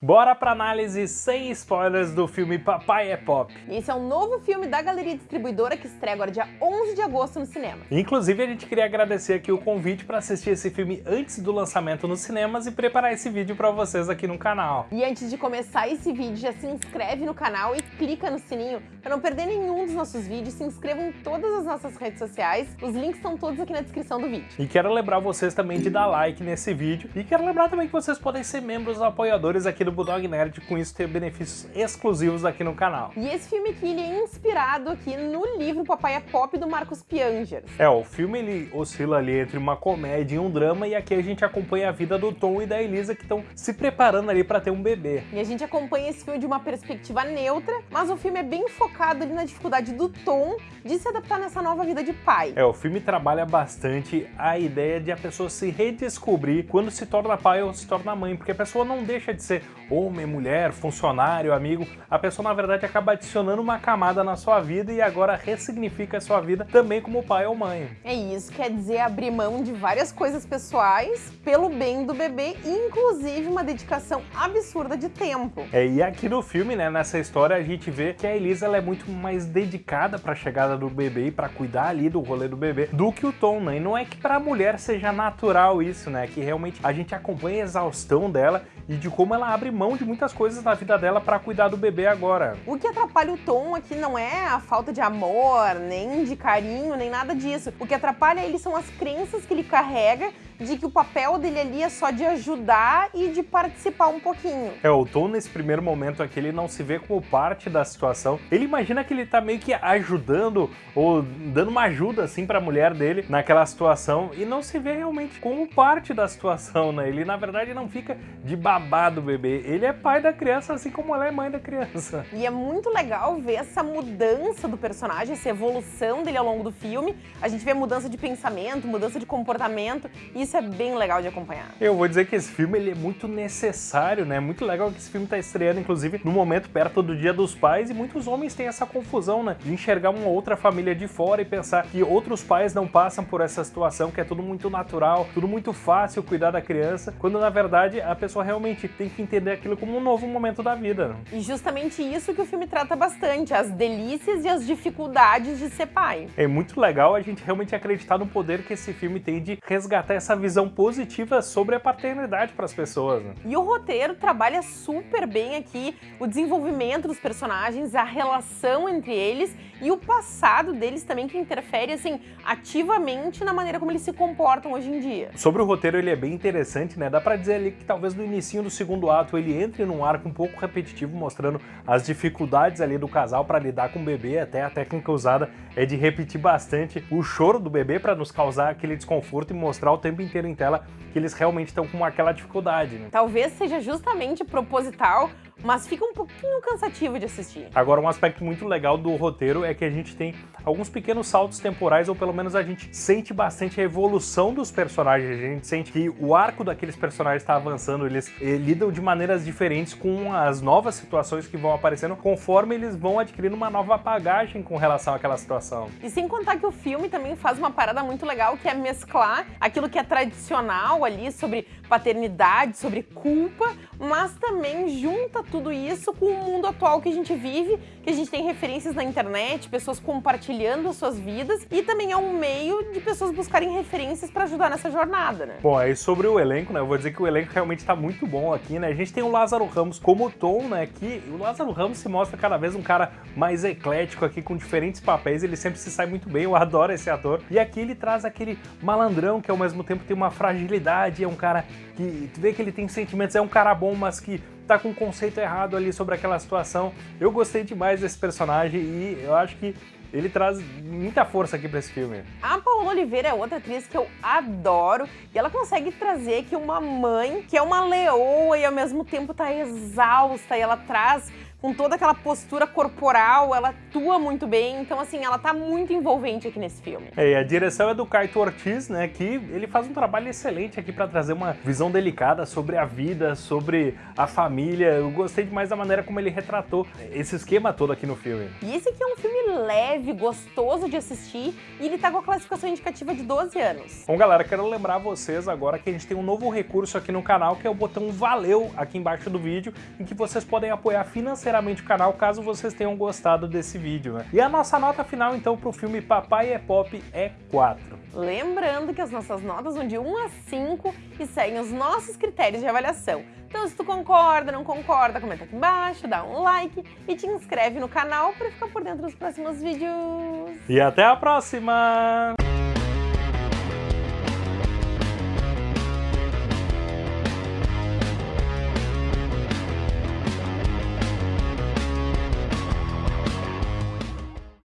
Bora pra análise sem spoilers do filme Papai é Pop. Esse é um novo filme da Galeria Distribuidora que estreia agora dia 11 de agosto no cinema. Inclusive, a gente queria agradecer aqui o convite para assistir esse filme antes do lançamento nos cinemas e preparar esse vídeo para vocês aqui no canal. E antes de começar esse vídeo, já se inscreve no canal e clica no sininho para não perder nenhum dos nossos vídeos. Se inscreva em todas as nossas redes sociais, os links estão todos aqui na descrição do vídeo. E quero lembrar vocês também de dar like nesse vídeo e quero lembrar também que vocês podem ser membros apoiadores aqui do Bulldog Nerd, com isso ter benefícios exclusivos aqui no canal. E esse filme aqui, ele é inspirado aqui no livro Papai é Pop, do Marcos Piangers. É, o filme ele oscila ali entre uma comédia e um drama, e aqui a gente acompanha a vida do Tom e da Elisa, que estão se preparando ali para ter um bebê. E a gente acompanha esse filme de uma perspectiva neutra, mas o filme é bem focado ali na dificuldade do Tom de se adaptar nessa nova vida de pai. É, o filme trabalha bastante a ideia de a pessoa se redescobrir quando se torna pai ou se torna mãe, porque a pessoa não deixa de ser homem, mulher, funcionário, amigo, a pessoa na verdade acaba adicionando uma camada na sua vida e agora ressignifica a sua vida também como pai ou mãe. É isso, quer dizer abrir mão de várias coisas pessoais pelo bem do bebê, inclusive uma dedicação absurda de tempo. É, e aqui no filme, né, nessa história, a gente vê que a Elisa ela é muito mais dedicada para a chegada do bebê e para cuidar ali do rolê do bebê do que o Tom, né? E não é que para a mulher seja natural isso, né? Que realmente a gente acompanha a exaustão dela e de como ela abre mão de muitas coisas na vida dela para cuidar do bebê agora. O que atrapalha o Tom aqui não é a falta de amor, nem de carinho, nem nada disso. O que atrapalha ele são as crenças que ele carrega de que o papel dele ali é só de ajudar e de participar um pouquinho. É, o Tom nesse primeiro momento aqui, ele não se vê como parte da situação. Ele imagina que ele tá meio que ajudando ou dando uma ajuda assim pra mulher dele naquela situação e não se vê realmente como parte da situação, né? Ele na verdade não fica de babá do bebê, ele é pai da criança assim como ela é mãe da criança. E é muito legal ver essa mudança do personagem, essa evolução dele ao longo do filme. A gente vê mudança de pensamento, mudança de comportamento e isso é bem legal de acompanhar. Eu vou dizer que esse filme ele é muito necessário, né? Muito legal que esse filme tá estreando, inclusive, no momento perto do Dia dos Pais, e muitos homens têm essa confusão, né? De enxergar uma outra família de fora e pensar que outros pais não passam por essa situação, que é tudo muito natural, tudo muito fácil cuidar da criança, quando na verdade a pessoa realmente tem que entender aquilo como um novo momento da vida. E justamente isso que o filme trata bastante, as delícias e as dificuldades de ser pai. É muito legal a gente realmente acreditar no poder que esse filme tem de resgatar essa visão positiva sobre a paternidade para as pessoas. Né? E o roteiro trabalha super bem aqui o desenvolvimento dos personagens, a relação entre eles e o passado deles também que interfere assim ativamente na maneira como eles se comportam hoje em dia. Sobre o roteiro ele é bem interessante, né? Dá para dizer ali que talvez no início do segundo ato ele entre num arco um pouco repetitivo, mostrando as dificuldades ali do casal para lidar com o bebê, até a técnica usada é de repetir bastante o choro do bebê para nos causar aquele desconforto e mostrar o tempo inteiro em tela que eles realmente estão com aquela dificuldade. Né? Talvez seja justamente proposital mas fica um pouquinho cansativo de assistir. Agora, um aspecto muito legal do roteiro é que a gente tem alguns pequenos saltos temporais, ou pelo menos a gente sente bastante a evolução dos personagens, a gente sente que o arco daqueles personagens está avançando, eles, eh, lidam de maneiras diferentes com as novas situações que vão aparecendo, conforme eles vão adquirindo uma nova bagagem com relação àquela situação. E sem contar que o filme também faz uma parada muito legal, que é mesclar aquilo que é tradicional ali, sobre paternidade, sobre culpa, mas também junta tudo isso com o mundo atual que a gente vive, que a gente tem referências na internet, pessoas compartilhando as suas vidas e também é um meio de pessoas buscarem referências para ajudar nessa jornada, né? Bom, aí sobre o elenco, né, eu vou dizer que o elenco realmente tá muito bom aqui, né? A gente tem o Lázaro Ramos como Tom, né, que o Lázaro Ramos se mostra cada vez um cara mais eclético aqui, com diferentes papéis, ele sempre se sai muito bem, eu adoro esse ator. E aqui ele traz aquele malandrão que ao mesmo tempo tem uma fragilidade, é um cara que tu vê que ele tem sentimentos, é um cara bom, mas que tá com um conceito errado ali sobre aquela situação. Eu gostei demais desse personagem e eu acho que ele traz muita força aqui para esse filme. A Paola Oliveira é outra atriz que eu adoro e ela consegue trazer aqui uma mãe que é uma leoa e ao mesmo tempo tá exausta e ela traz com toda aquela postura corporal, ela atua muito bem, então assim, ela tá muito envolvente aqui nesse filme. É, e a direção é do Kaito Ortiz, né, que ele faz um trabalho excelente aqui para trazer uma visão delicada sobre a vida, sobre a família. Eu gostei demais da maneira como ele retratou esse esquema todo aqui no filme. E esse aqui é um filme leve, gostoso de assistir, e ele tá com a classificação indicativa de 12 anos. Bom, galera, quero lembrar vocês agora que a gente tem um novo recurso aqui no canal, que é o botão Valeu aqui embaixo do vídeo, em que vocês podem apoiar financeiramente o canal caso vocês tenham gostado desse vídeo, né? E a nossa nota final, então, pro filme Papai é Pop é 4. Lembrando que as nossas notas vão de 1 a 5 e seguem os nossos critérios de avaliação. Então, se tu concorda, não concorda, comenta aqui embaixo, dá um like e te inscreve no canal para ficar por dentro dos próximos vídeos. E até a próxima!